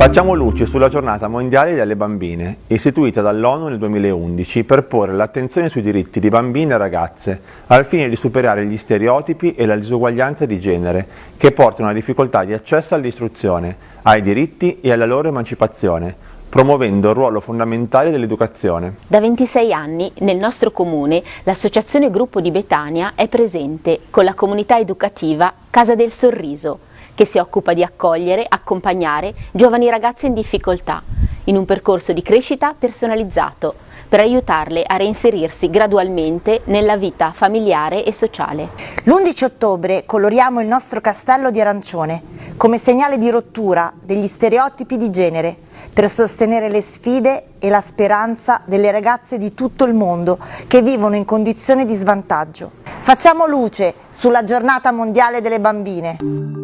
Facciamo luce sulla giornata mondiale delle bambine, istituita dall'ONU nel 2011 per porre l'attenzione sui diritti di bambine e ragazze, al fine di superare gli stereotipi e la disuguaglianza di genere, che portano a difficoltà di accesso all'istruzione, ai diritti e alla loro emancipazione, promuovendo il ruolo fondamentale dell'educazione. Da 26 anni nel nostro comune l'associazione Gruppo di Betania è presente con la comunità educativa Casa del Sorriso, che si occupa di accogliere, accompagnare giovani ragazze in difficoltà in un percorso di crescita personalizzato per aiutarle a reinserirsi gradualmente nella vita familiare e sociale. L'11 ottobre coloriamo il nostro castello di arancione come segnale di rottura degli stereotipi di genere per sostenere le sfide e la speranza delle ragazze di tutto il mondo che vivono in condizioni di svantaggio. Facciamo luce sulla giornata mondiale delle bambine.